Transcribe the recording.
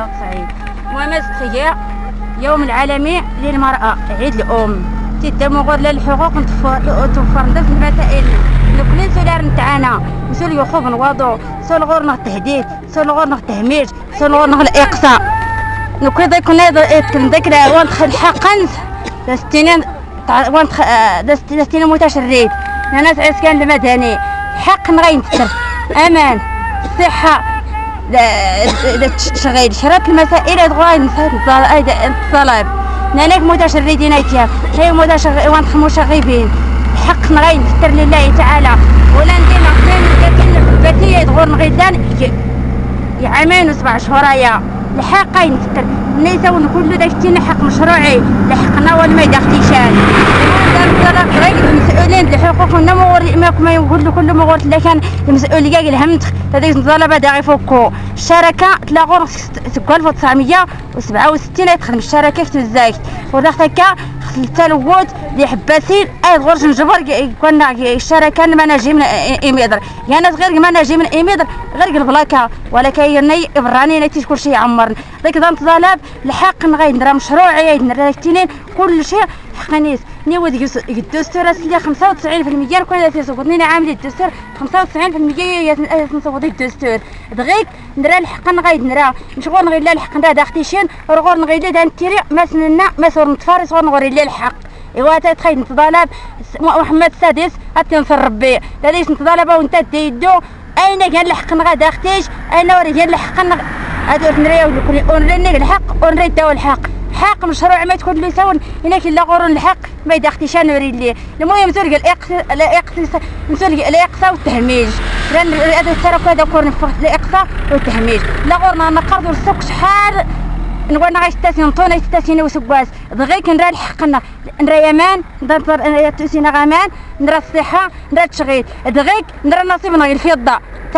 93 المهم تخيا يوم العالمي للمرأة. عيد الأم. تيتمو غير للحقوق توفر في المسائل. كلين سولار نتاعنا. مسؤول يخوف نواضو سول غور نغ تهديد. سول غور نغ تهميش سول غور نغ الإقصاء. نكون ذاك كنا ذاك وانت حقا دستينين وانت دستينين متشرد. ناس عسكان المدني. حق نغين أمان. صحة. تشغيل شرط المسائل تغاين الطلب نانك متشردين ايتيا هي متشغبين حق نغين تستر لله تعالى. ولا ندير نغتين باتية تغور نغيدان يعامين وسبع شهور الحقين تستر نيسون كل داك حق مشروعي. لحقنا ولا ما يدخليشان المسؤولين الحقوق النمو ما يقول كل ما قلت لكن المسؤولية الهمت هذيك الطلبة دا يفكوا الشركة تلاقوا تقول 1967 يدخل من الشركة في الزايد. وداك هكا التلوث اللي حباسين أي غرج نجبر كنا الشركة ما نجي من ايميدر يعني غير ما نجي من ايميدر غير البلاكا ولكن يني إبراني نتيجة كل شيء عمرنا ذاك ذا طلب الحق نغير نرى مشروعي نرى كل شيء حقنيس نيود الدستور اللي 95% كون تيصوتني عامل الدستور 95% نصوت الدستور دغيك نرى الحق نغيد نرى. نشغل نغيد الحق نرى داختيشين رغور نغيد دا نتيري ما سننا ما صور نتفارس صور نغوري الحق. إيوا تخيل نتطالب محمد السادس اتنصر ربي. ليش نتطالب وانت تيدو. أين كان الحق؟ نغا داختيش أين وري كان الحق؟ هادو نريو ونري الحق ونري الدواء الحق. حق مشروع ما تكون لي هناك إلا غورون الحق. ما يدختيش نوري لي. المهم تلقى الاقصاء تلقى الاقصاء والتهميش. لأن هذا الترك هذا كون الاقصاء والتهميش. لا غورنا نقرض السوق شحال. نقول نغاش تاسين طونة تاسين وسواس. دغيك نرى الحقنا نرى يمان نرى تاسين غامان نرى الصحة نرى التشغيل. دغيك نرى نصيبنا الفضة